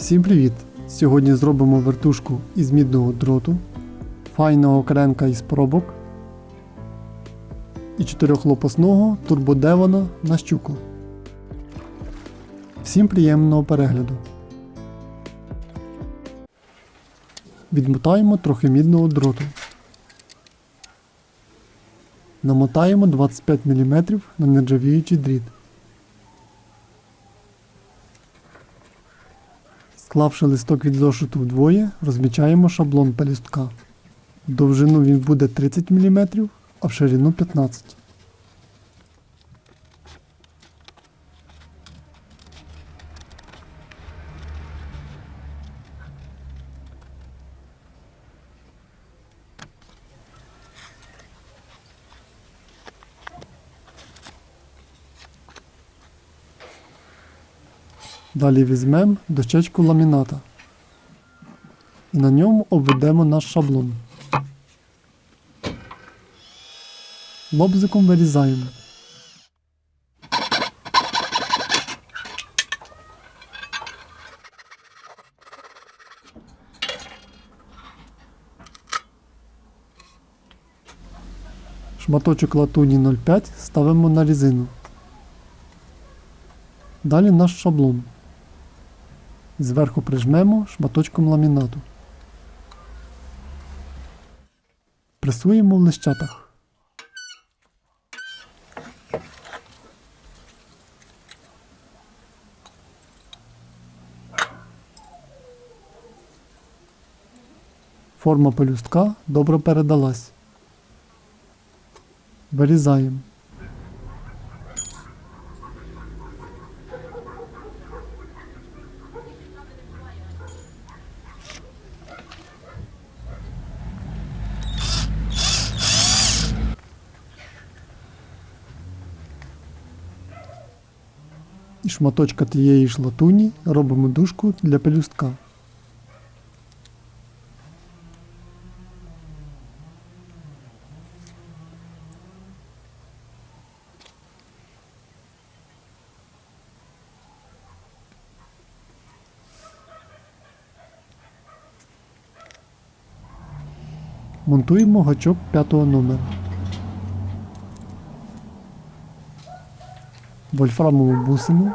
Всім привіт! Сьогодні зробимо вертушку із мідного дроту, файного кренка із пробок і чотирьохлопасного турбодевона на щуку. Всім приємного перегляду. Відмотаємо трохи мідного дроту. Намотаємо 25 мм на нержавіючий дріт. Склавши листок від зошиту вдвоє, розмічаємо шаблон пелюстка. Довжину він буде 30 мм, а в ширину 15 Далі візьмемо дощечку ламіната і на ньому обведемо наш шаблон. Лобзиком вирізаємо. Шматочок латуні 0,5 ставимо на різину. Далі наш шаблон. Зверху прижмемо шматочком ламінату. Пресуємо в лищатах. Форма пелюстка добре передалась. Вирізаємо. Шматочка тієї ж латуні робимо дужку для пелюстка. Монтуємо гачок п'ятого номера. Вольфрамову бусину.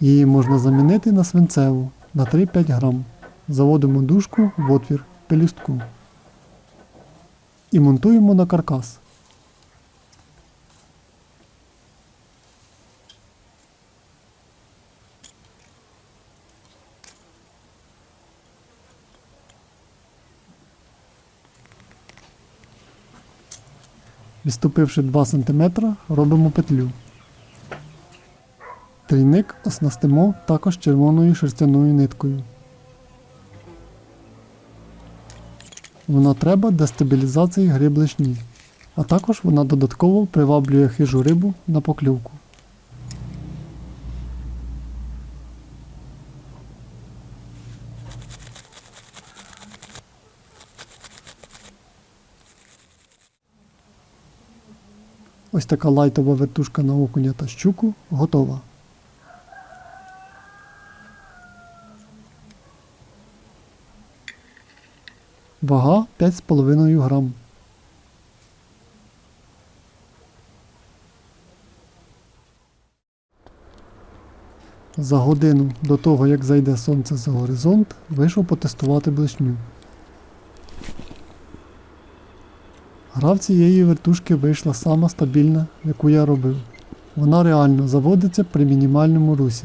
Її можна замінити на свинцеву на 3-5 грам. Заводимо дужку в отвір пелюстку і монтуємо на каркас. Відступивши 2 см, робимо петлю. Трійник оснастимо також червоною шерстяною ниткою. Вона треба для стабілізації гриб лишні, а також вона додатково приваблює хижу рибу на покльовку. Ось така лайтова вертушка на окуня та щуку готова. Вага 5,5 грам. За годину до того, як зайде сонце за горизонт, вийшов потестувати блишню. Гра в цієї вертушки вийшла сама стабільна, яку я робив. Вона реально заводиться при мінімальному русі.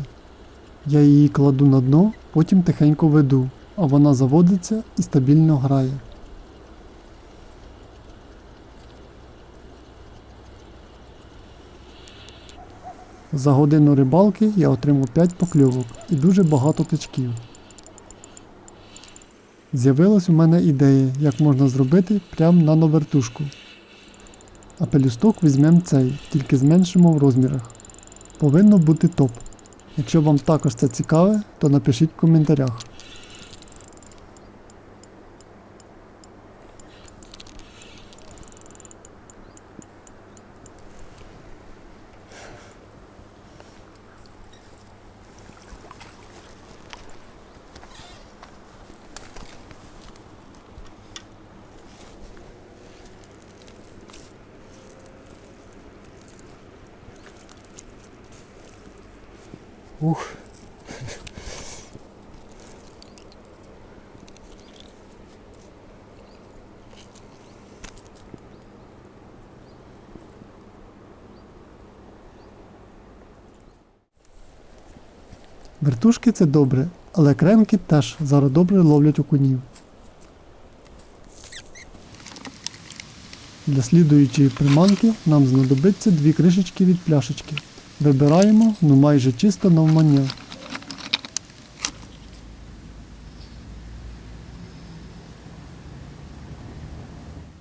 Я її кладу на дно, потім тихенько веду, а вона заводиться і стабільно грає. За годину рибалки я отримав 5 покльовок і дуже багато тичків. З'явилась у мене ідея, як можна зробити прям нановертушку. А пелюсток візьмемо цей, тільки зменшимо в розмірах. Повинно бути топ. Якщо вам також це цікаве, то напишіть в коментарях. Ух. Вертушки це добре, але кремки теж зараз добре ловлять окунів. Для слідуючої приманки нам знадобиться дві кришечки від пляшечки. Вибираємо ну майже чисто навмання.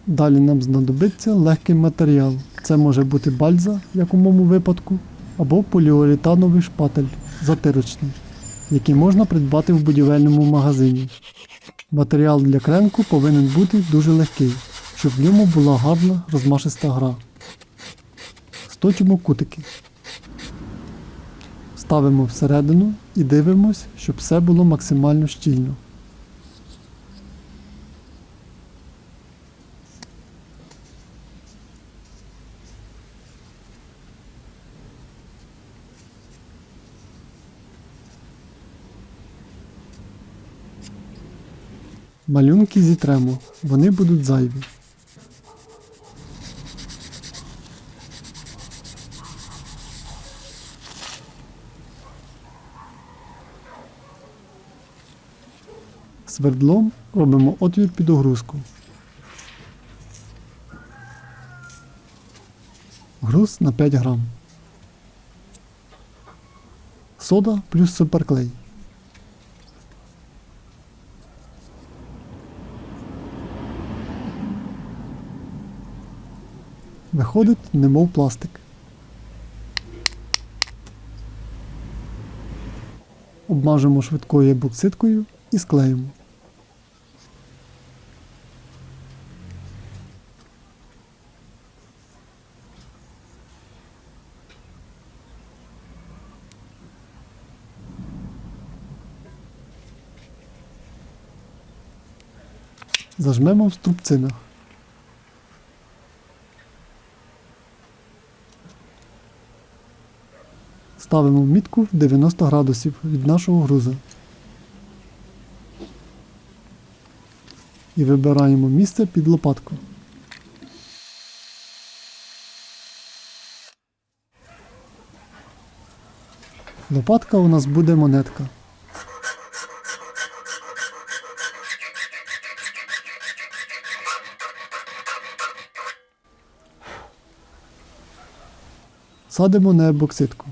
Далі нам знадобиться легкий матеріал. Це може бути бальза, як у моєму випадку, або поліуретановий шпатель затирочний, який можна придбати в будівельному магазині. Матеріал для кремку повинен бути дуже легкий, щоб в ньому була гарна розмашиста гра. Сточимо кутики. Ставимо всередину і дивимось, щоб все було максимально щільно. Малюнки зітремо, вони будуть зайві. Свердлом робимо отвір під огрузку. Груз на 5 грам. Сода плюс суперклей. Виходить, немов пластик. Обмажемо швидкою бокситкою і склеїмо. Зажмемо в струбцинах. Ставимо мітку в 90 градусів від нашого груза. І вибираємо місце під лопатку. Лопатка у нас буде монетка. Садимо на ебокситку.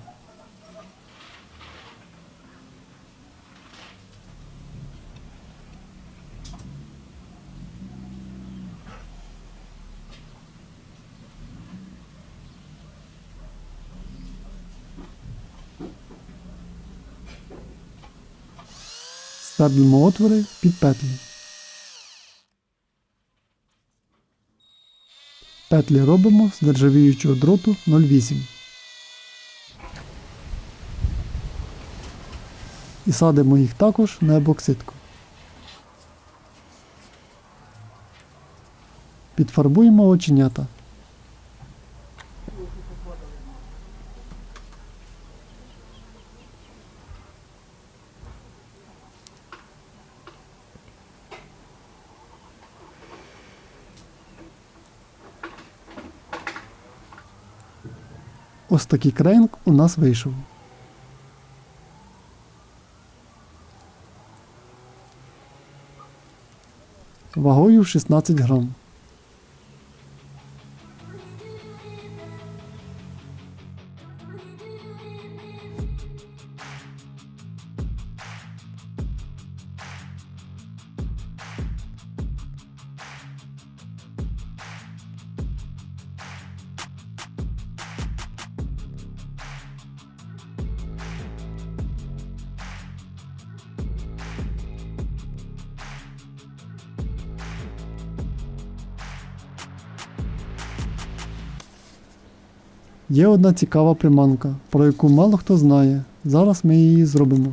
Свердлимо отвори під петлі. Петлі робимо з нержавіючого дроту 0,8. І садимо їх також на ебокситку. Підфарбуємо оченята. Ось такий крейнг у нас вийшов. Вагою в 16 грам. Є одна цікава приманка, про яку мало хто знає. Зараз ми її зробимо.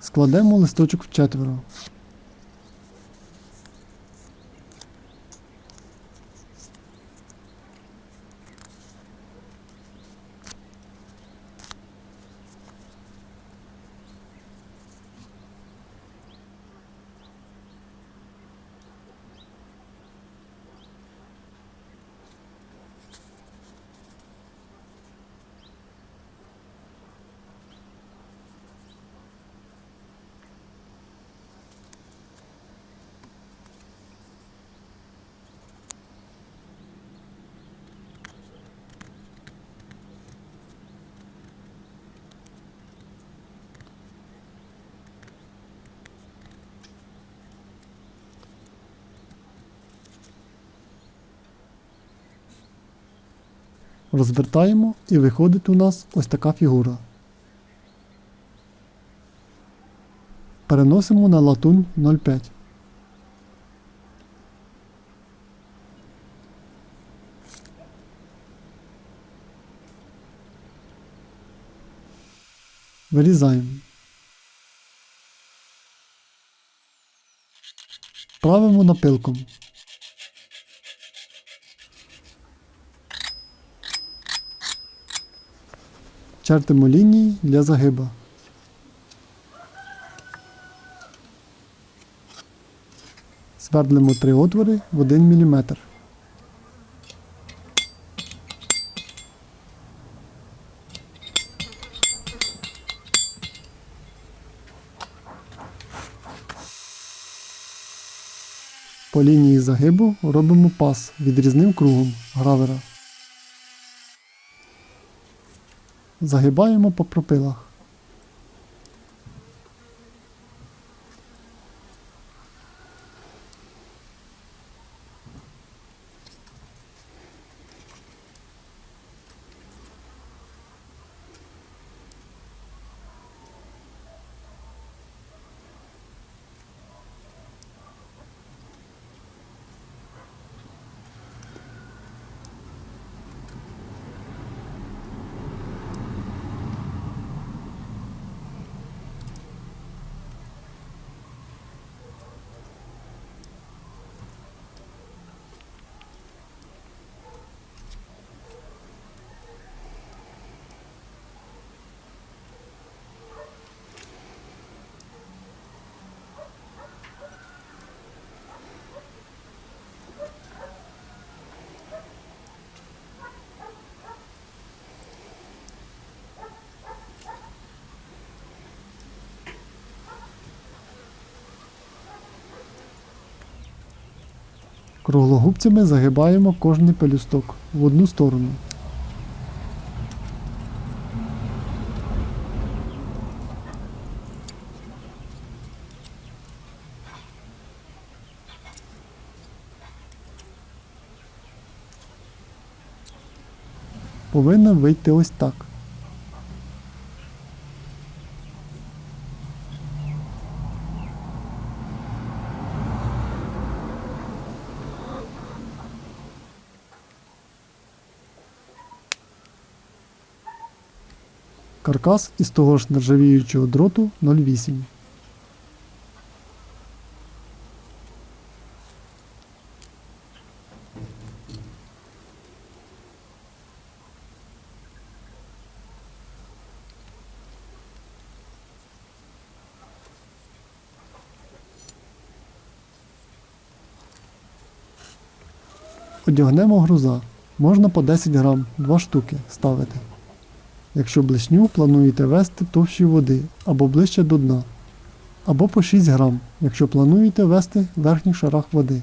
Складемо листочок в Розвертаємо і виходить у нас ось така фігура. Переносимо на латунь 0,5. Вирізаємо. Правимо напилком. Чертимо лінії для загиба. Свердлимо три отвори в 1 мм. По лінії загибу робимо пас відрізним кругом гравера. Загибаємо по пропилах. Круглогубцями загибаємо кожний пелюсток в одну сторону. Повинно вийти ось так. Каркас із того ж нержавіючого дроту 0,8. Одягнемо груза. Можна по 10 грам, 2 штуки ставити. Якщо блишню плануєте вести товщі води або ближче до дна, або по 6 грам, якщо плануєте вести в верхніх шарах води.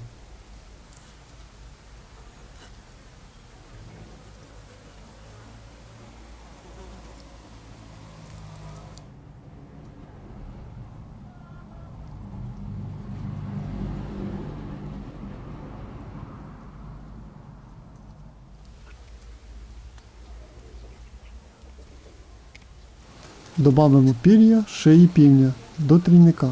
Добавимо пір'я шиї півня до трійника.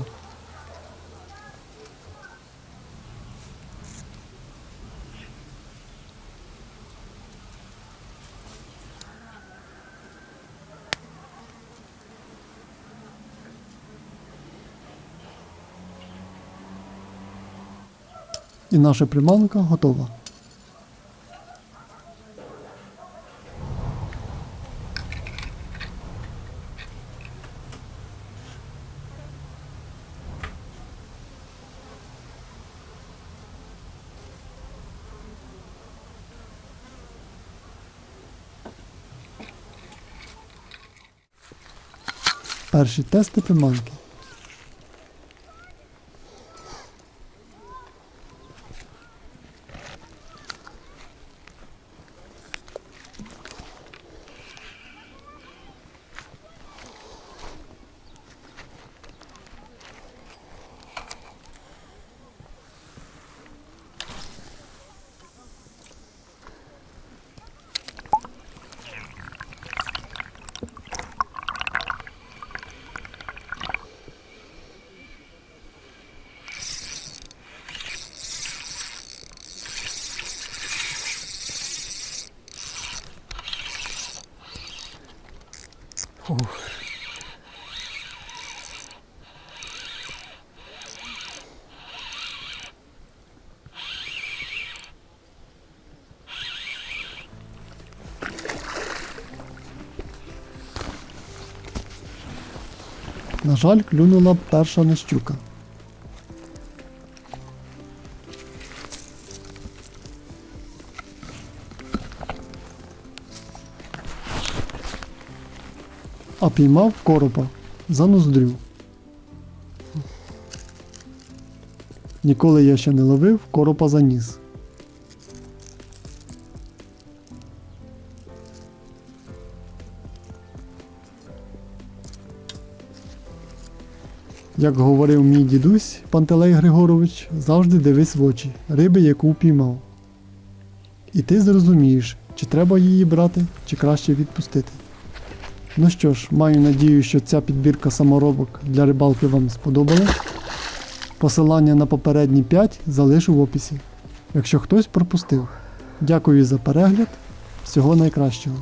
І наша приманка готова. Перші тести приманки. На жаль, клюнула перша не щука. А піймав коропа за ноздрю. Ніколи я ще не ловив коропа за ніс. Як говорив мій дідусь Пантелей Григорович, завжди дивись в очі риби, яку впіймав. І ти зрозумієш, чи треба її брати, чи краще відпустити. Ну що ж, маю надію, що ця підбірка саморобок для рибалки вам сподобалась. Посилання на попередні 5 залишу в описі. Якщо хтось пропустив. Дякую за перегляд. Всього найкращого.